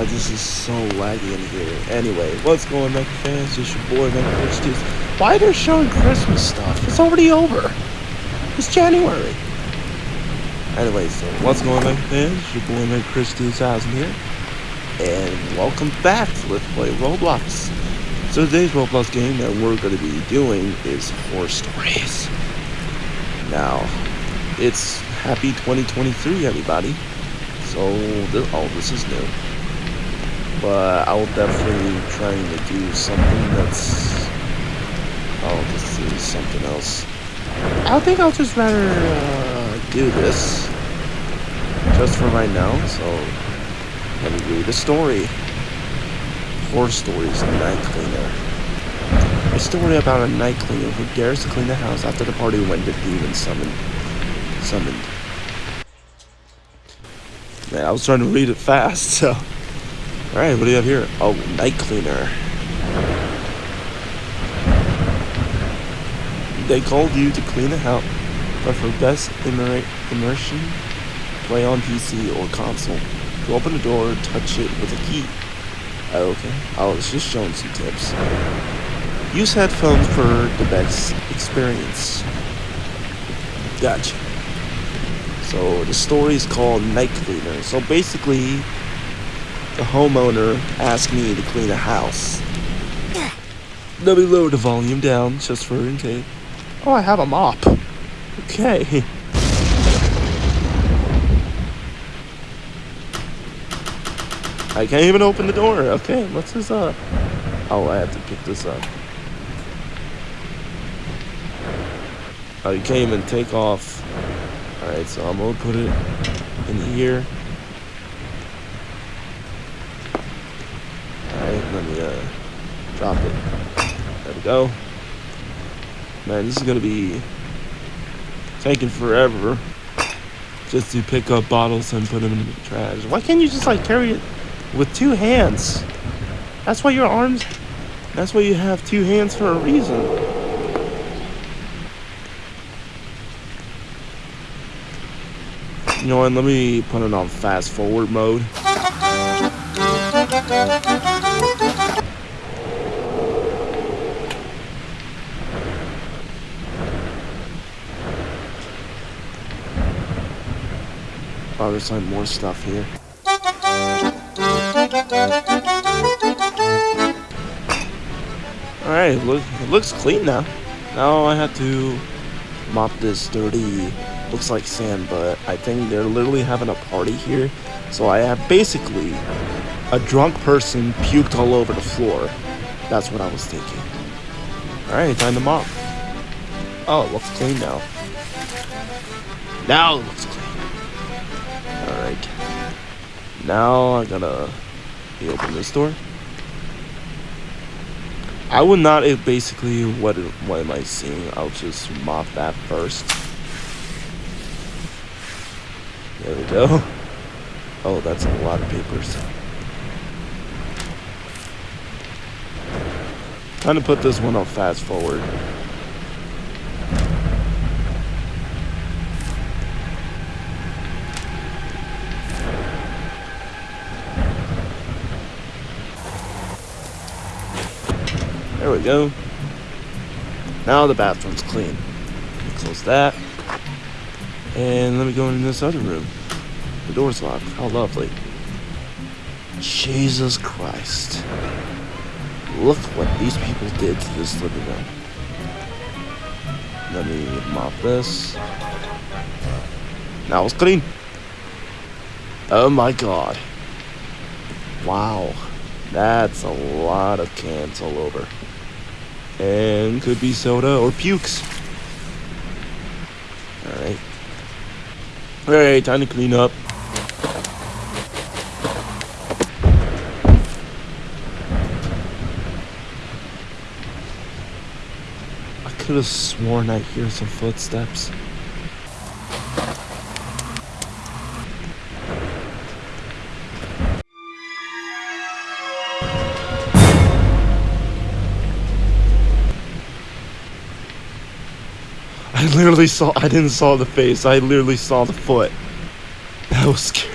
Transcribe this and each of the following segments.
god, this is so laggy in here. Anyway, what's going on, fans? It's your boy, Man Christies. Why they're showing Christmas stuff? It's already over. It's January. Anyway, so what's going on, fans? It's your boy, Man Christies, Thousand here. And welcome back to Let's Play Roblox. So today's Roblox game that we're going to be doing is Horror Stories. Now, it's happy 2023, everybody. So, this, oh, this is new. But I will definitely be trying to do something that's... Oh, this is something else. I think I'll just rather uh, do this. Just for right now, so... Let me read the story. Horror stories, of night cleaner. A story about a night cleaner who dares to clean the house after the party when the demon summoned. Summoned. Man, I was trying to read it fast, so. Alright, what do you have here? Oh, night cleaner. They called you to clean the house, but for best immer immersion, play on PC or console. To open the door, touch it with a key. Oh, okay, I was just showing some tips. Use headphones for the best experience. Gotcha. So the story is called Night Cleaner. So basically, the homeowner asked me to clean a house. Let me lower the volume down just for in case. Oh, I have a mop. Okay. I can't even open the door. Okay, what's this up? Oh, I have to pick this up. Oh, you can't even take off Alright, so I'm gonna put it in here. Alright, let me uh, drop it. There we go. Man, this is gonna be taking forever just to pick up bottles and put them in the trash. Why can't you just like carry it with two hands? That's why your arms, that's why you have two hands for a reason. You know what, let me put it on fast forward mode. Oh, there's like more stuff here. Alright, look, it looks clean now. Now I have to mop this dirty looks like sand, but I think they're literally having a party here. So I have basically a drunk person puked all over the floor. That's what I was thinking. Alright, time to mop. Oh, it looks clean now. Now it looks clean. Now I gotta open this door. I would not if basically what what am I seeing? I'll just mop that first. There we go. Oh, that's a lot of papers. Time to put this one on fast forward. There we go. Now the bathroom's clean. Close that. And let me go in this other room. The door's locked. How lovely. Jesus Christ. Look what these people did to this living room. Let me mop this. Now it's clean. Oh my god. Wow. That's a lot of cans all over. And could be soda or pukes. Alright. Alright, time to clean up. I could have sworn I hear some footsteps. I literally saw, I didn't saw the face, I literally saw the foot. That was scary.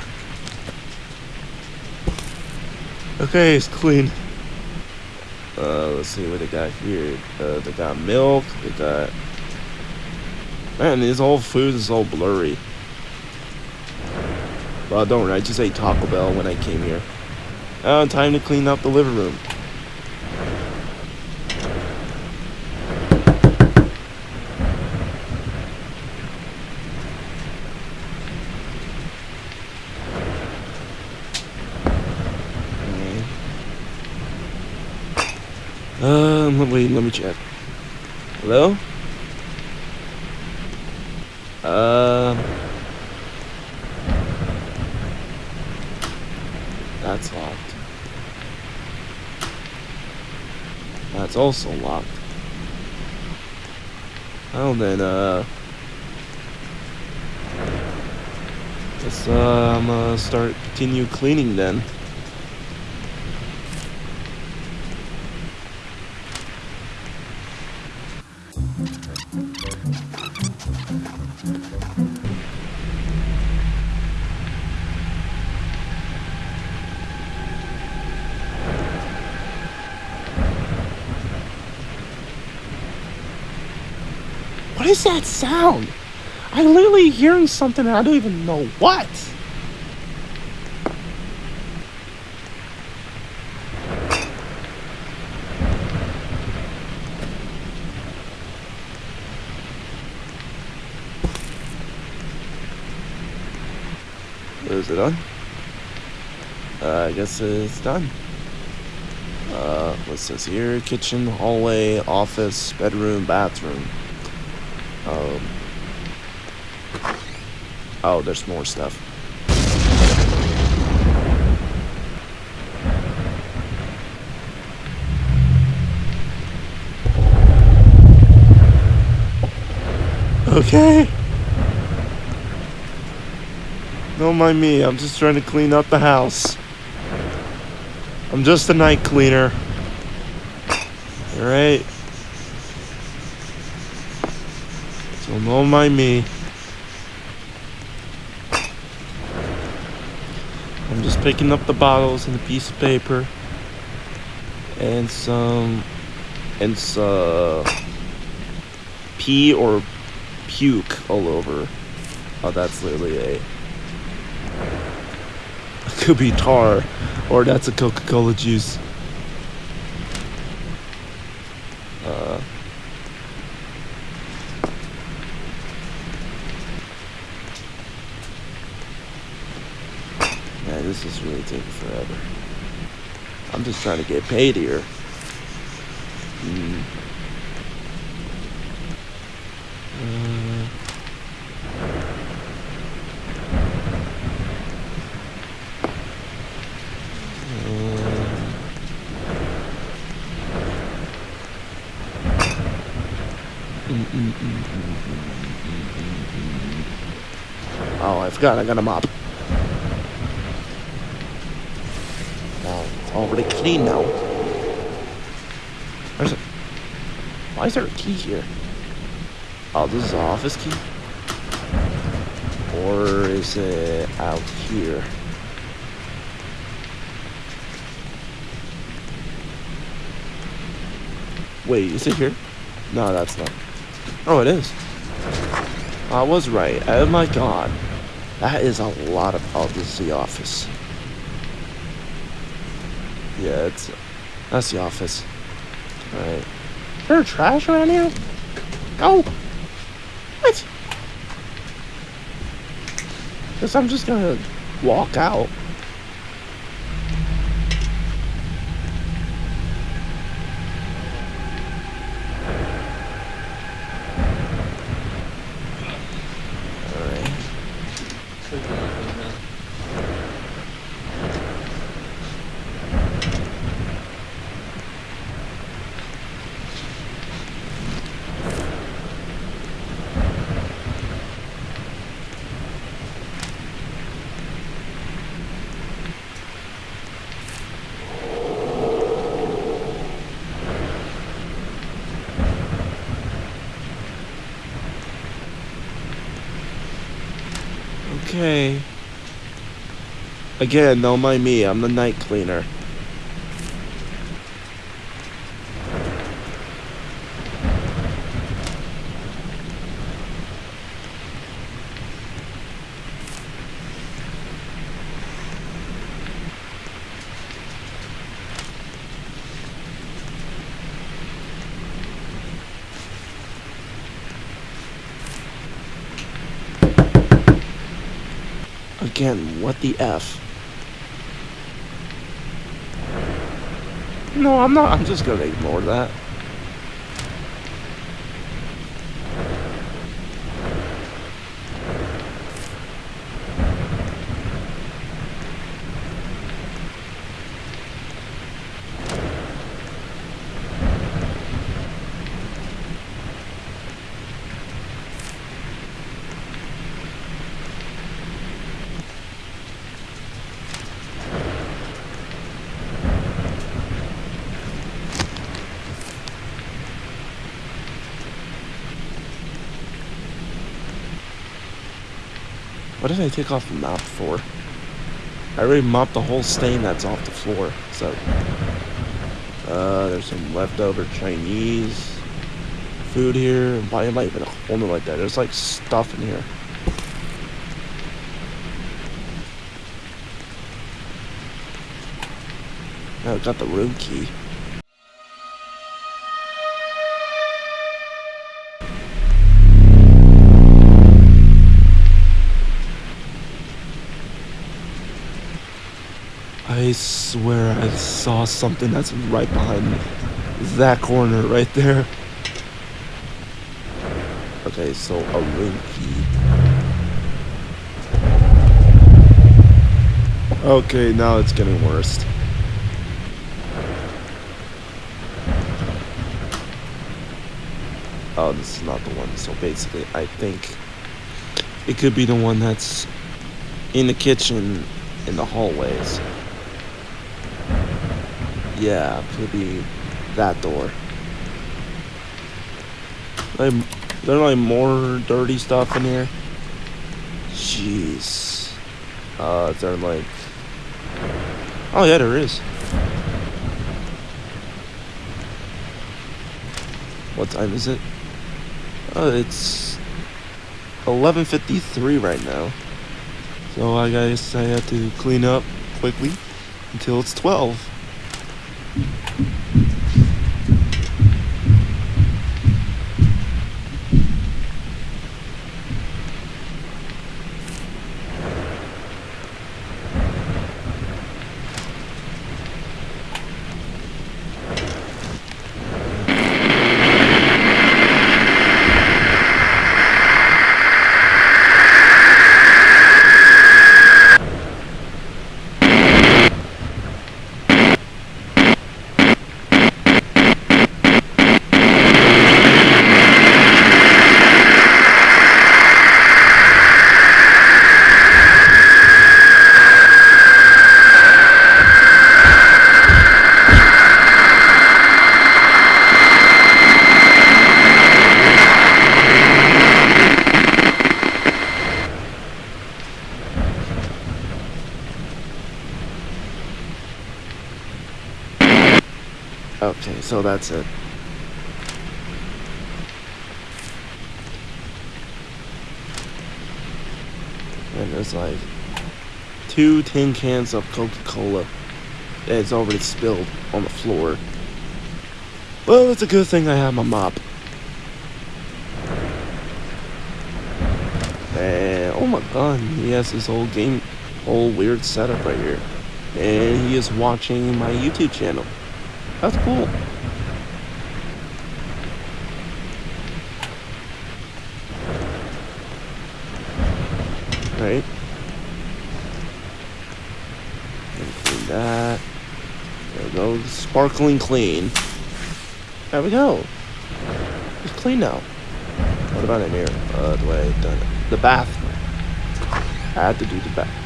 Okay, it's clean. Uh, let's see what they got here. Uh, they got milk. They got. Man, this whole food is all blurry. Well, don't worry. I just ate Taco Bell when I came here. Uh, time to clean up the living room. Um, wait, let me check. Hello? Um. That's locked. That's also locked. Well then, uh... Guess, uh, I'm gonna start, continue cleaning then. Sound? I'm literally hearing something and I don't even know what. Is it on? Uh, I guess it's done. Uh, what's this here? Kitchen, hallway, office, bedroom, bathroom. Um. Oh, there's more stuff. Okay. Don't mind me, I'm just trying to clean up the house. I'm just a night cleaner. Alright? Don't mind me. I'm just picking up the bottles and a piece of paper. And some... And some... Uh, pee or puke all over. Oh, that's literally a... Could be tar, or that's a Coca-Cola juice. Uh, man, this is really taking forever. I'm just trying to get paid here. Mm. Oh, I forgot I got a mop. Now already clean now. Where's it? Why is there a key here? Oh, this is an office key? Or is it out here? Wait, is it here? No, that's not. Oh, it is. I was right. Oh my god. That is a lot of... Oh, this is the office. Yeah, it's... That's the office. Alright. Is there trash around here? Go! What? Guess I'm just gonna walk out. Alright. Okay. Again, don't mind me. I'm the night cleaner. Again. What the F? No, I'm not. I'm just gonna ignore that. What did I take off the map for? I already mopped the whole stain that's off the floor. So, uh, there's some leftover Chinese food here. Why am I even holding it like that? There's like stuff in here. I got the room key. I swear I saw something that's right behind me. That corner right there. Okay, so a room key. Okay, now it's getting worse. Oh, this is not the one. So basically, I think it could be the one that's in the kitchen in the hallways. Yeah, could be that door. Like, there like more dirty stuff in here. Jeez. Uh, is there like? Oh yeah, there is. What time is it? Oh, it's 11:53 right now. So I guess I have to clean up quickly until it's 12. Okay, so that's it. And there's like two tin cans of Coca-Cola that's already spilled on the floor. Well, it's a good thing I have my mop. And oh my god, he has this whole game, whole weird setup right here. And he is watching my YouTube channel. That's cool. Right. Clean that. There we go. Sparkling clean. There we go. It's clean now. What about in here? Uh, the way done it. The bath. I had to do the bath.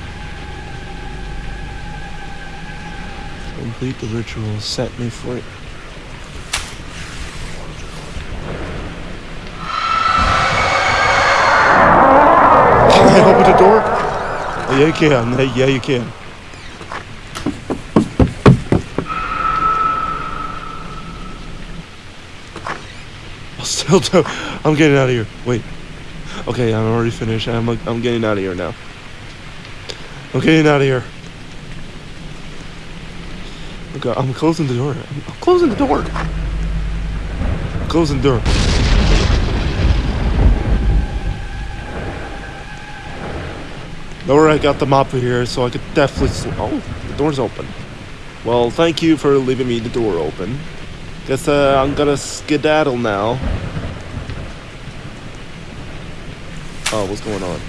Complete the ritual, set me free. Can I open the door? Yeah, you can. Yeah, you can. I'll still do. I'm getting out of here. Wait. Okay, I'm already finished. I'm, I'm getting out of here now. I'm getting out of here. Okay, I'm closing the door. I'm, closing the door. I'm closing the door. Or I got the mop here, so I could definitely. Oh, the door's open. Well, thank you for leaving me the door open. Guess uh, I'm gonna skedaddle now. Oh, what's going on?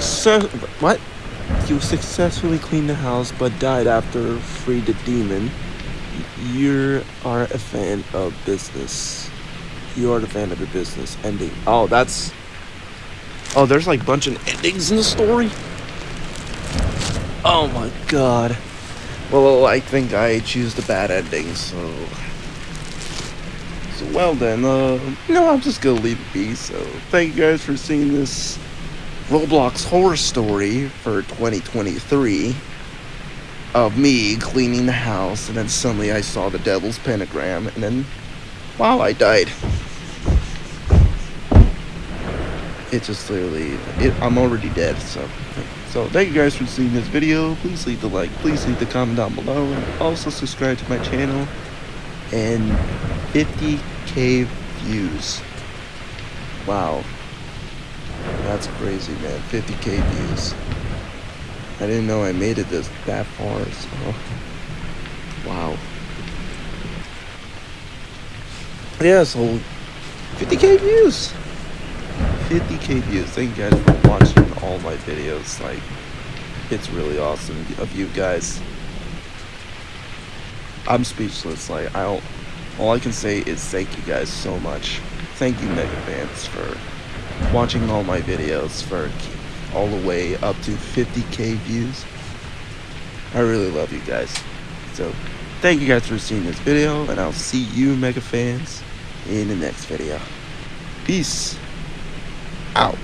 Success. What? You successfully cleaned the house but died after free the demon. You are a fan of business. You are the fan of the business ending. Oh, that's. Oh, there's like a bunch of endings in the story. Oh my god. Well, I think I choose the bad ending, so. So, well then, uh, no, I'm just gonna leave it be. So, thank you guys for seeing this Roblox horror story for 2023 of me cleaning the house, and then suddenly I saw the devil's pentagram, and then, wow, I died. It just literally, it, I'm already dead, so. So thank you guys for seeing this video. Please leave the like, please leave the comment down below, and also subscribe to my channel. And 50k views. Wow. That's crazy, man. 50k views. I didn't know I made it this that far, so wow. Yeah, so 50k views. 50k views. Thank you guys for watching all my videos. Like, it's really awesome of you guys. I'm speechless. Like, I don't. All I can say is thank you guys so much. Thank you, Mega fans, for watching all my videos for all the way up to 50k views. I really love you guys. So, thank you guys for seeing this video, and I'll see you, Mega fans, in the next video. Peace out.